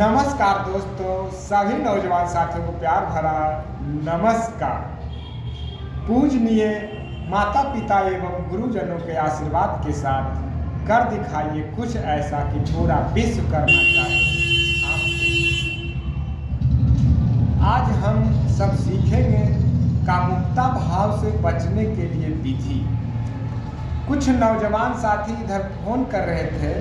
नमस्कार दोस्तों, सभी नौजवान साथियों को प्यार भरा नमस्कार। पूजनीय माता पिता एवं गुरुजनों के आशीर्वाद के साथ कर दिखाइए कुछ ऐसा कि पूरा विश्व करना चाहिए आज हम सब सीखेंगे कामुकता भाव से बचने के लिए विधि। कुछ नौजवान साथी इधर फ़ोन कर रहे थे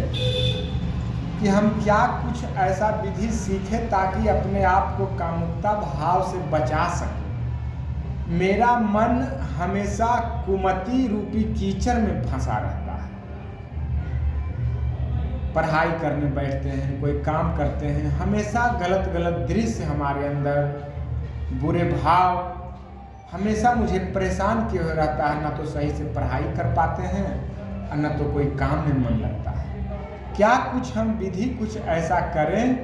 कि हम क्या कुछ ऐसा विधि सीखें ताकि अपने आप को कामुकता भाव से बचा सकें। मेरा मन हमेशा कुमति रूपी कीचड़ में फंसा रहता है। पढ़ाई करने बैठते हैं, कोई काम करते हैं, हमेशा गलत गलत दृश्य हमारे अंदर, बुरे भाव, हमेशा मुझे परेशान किए रहता है? ना तो सही से पढ़ाई कर पाते हैं, और न तो कोई काम में मन लगता है। क्या कुछ हम विधि कुछ ऐसा करें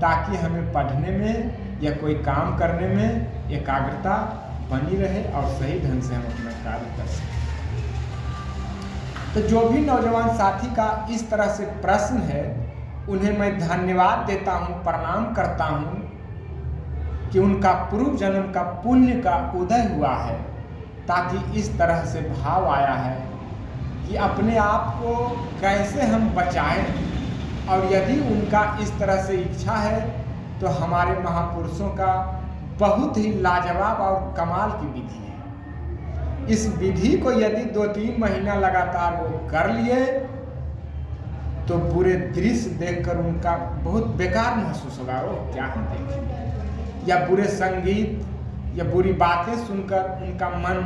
ताकि हमें पढ़ने में या कोई काम करने में एकाग्रता बनी रहे और सही ढंग से हम अपना कार्य कर सकें? तो जो भी नौजवान साथी का इस तरह से प्रश्न है, उन्हें मैं धन्यवाद देता हूँ, प्रणाम करता हूँ कि उनका पूर्व जन्म का पुण्य का उदय हुआ है, ताकि इस तरह से भाव आया है कि अपने आप को कैसे हम बचाएँ। और यदि उनका इस तरह से इच्छा है तो हमारे महापुरुषों का बहुत ही लाजवाब और कमाल की विधि है। इस विधि को यदि दो तीन महीना लगातार वो कर लिए तो पूरे दृश्य देखकर उनका बहुत बेकार महसूस होगा वो क्या हम देखें या बुरे संगीत या बुरी बातें सुनकर उनका मन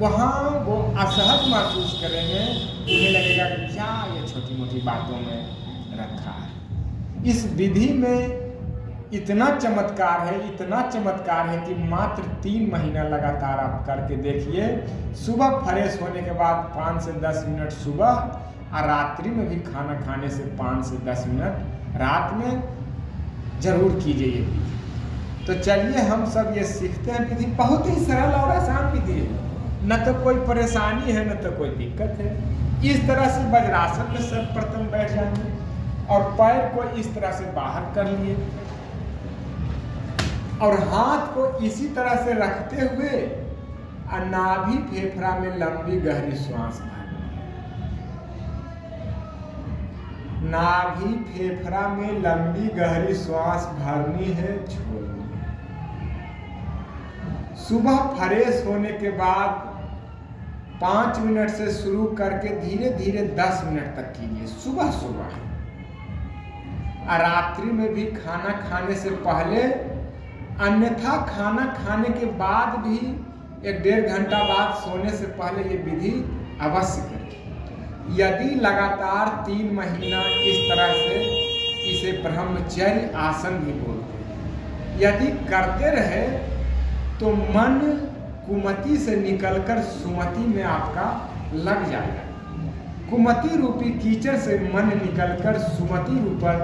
वहाँ वो असहज महसूस करेंगे, उन्हें लगेगा कि क्या ये छोटी मोटी बातों में रखा है। इस विधि में इतना चमत्कार है, इतना चमत्कार है कि मात्र तीन महीना लगातार आप करके देखिए, सुबह फ्रेश होने के बाद पाँच से दस मिनट सुबह और रात्रि में भी खाना खाने से पाँच से दस मिनट रात में ज़रूर कीजिए ये विधि। तो चलिए हम सब ये सीखते हैं विधि। बहुत ही सरल और आसान विधि है। न तो कोई परेशानी है, न तो कोई दिक्कत है। इस तरह से वज्रासन में सर्वप्रथम बैठ जाएँगे और पैर को इस तरह से बाहर कर लिए। और हाथ को इसी तरह से रखते हुए नाभि फेफड़ा में लंबी गहरी श्वास नाभि फेफड़ा में लंबी गहरी श्वास भरनी है छोड़नी सुबह फ्रेश होने के बाद पाँच मिनट से शुरू करके धीरे धीरे दस मिनट तक कीजिए, सुबह सुबह। और रात्रि में भी खाना खाने से पहले, अन्यथा खाना खाने के बाद भी एक डेढ़ घंटा बाद सोने से पहले ये विधि अवश्य करें यदि लगातार तीन महीना इस तरह से इसे ब्रह्मचर्य आसन भी बोलते हैं, यदि करते रहे तो मन कुमति से निकलकर सुमति में आपका लग जाएगा। कुमति रूपी कीचड़ से मन निकलकर सुमति रूपर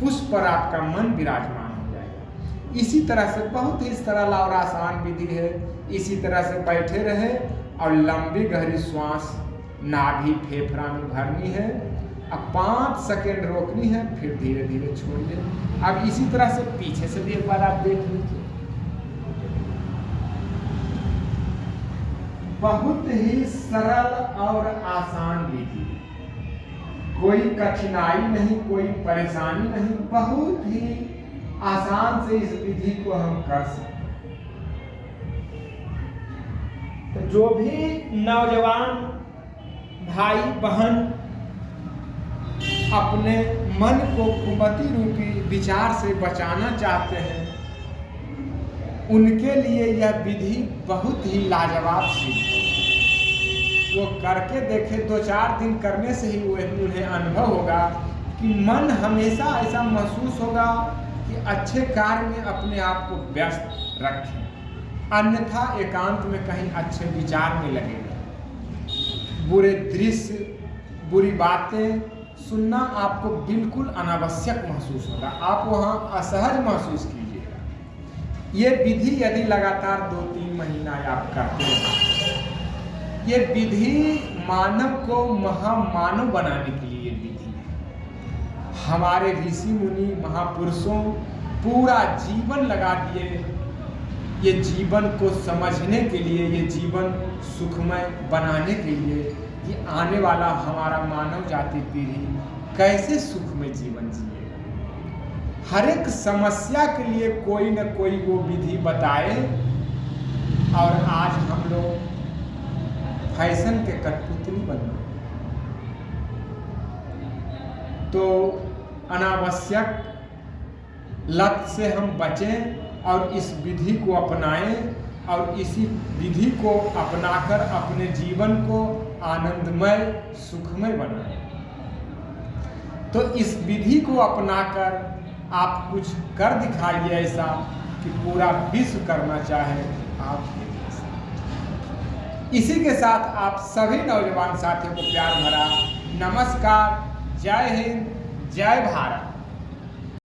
पुष्प पर आपका मन विराजमान हो जाएगा। इसी तरह से बहुत ही सरल और आसान विधि है। इसी तरह से बैठे रहे और लंबी गहरी श्वास, नाभि फेफड़ा में भरनी है। अब पाँच सेकेंड रोकनी है, फिर धीरे धीरे छोड़िए। अब इसी तरह से पीछे से भी एक बार आप देख लीजिए। बहुत ही सरल और आसान विधि। कोई कठिनाई नहीं, कोई परेशानी नहीं, बहुत ही आसान से इस विधि को हम कर सकते तो जो भी नौजवान भाई बहन अपने मन को कुमति रूपी विचार से बचाना चाहते हैं उनके लिए यह विधि बहुत ही लाजवाब सी वो करके देखे, दो चार दिन करने से ही वह उन्हें अनुभव होगा कि मन हमेशा ऐसा महसूस होगा कि अच्छे कार्य में अपने आप को व्यस्त रखें, अन्यथा एकांत में कहीं अच्छे विचार में लगेगा। बुरे दृश्य, बुरी बातें सुनना आपको बिल्कुल अनावश्यक महसूस होगा। आप वहाँ असहज महसूस कीजिए। ये विधि यदि लगातार दो तीन महीना आप करते हैं, ये विधि मानव को महामानव बनाने के लिए विधि है। हमारे ऋषि मुनि महापुरुषों पूरा जीवन लगा दिए ये जीवन को समझने के लिए, ये जीवन सुखमय बनाने के लिए कि आने वाला हमारा मानव जाति पीढ़ी कैसे सुखमय जीवन जिए हर एक समस्या के लिए कोई न कोई वो विधि बताए। और आज हम लोग फ़ैशन के कठपुतली बन। गए तो अनावश्यक लत से हम बचें और इस विधि को अपनाएँ और इसी विधि को अपनाकर अपने जीवन को आनंदमय, सुखमय बनाएँ। तो इस विधि को अपनाकर आप कुछ कर दिखाइए ऐसा कि पूरा विश्व करना चाहे आप इसी के साथ आप सभी नौजवान साथियों को प्यार भरा नमस्कार। जय हिंद, जय भारत।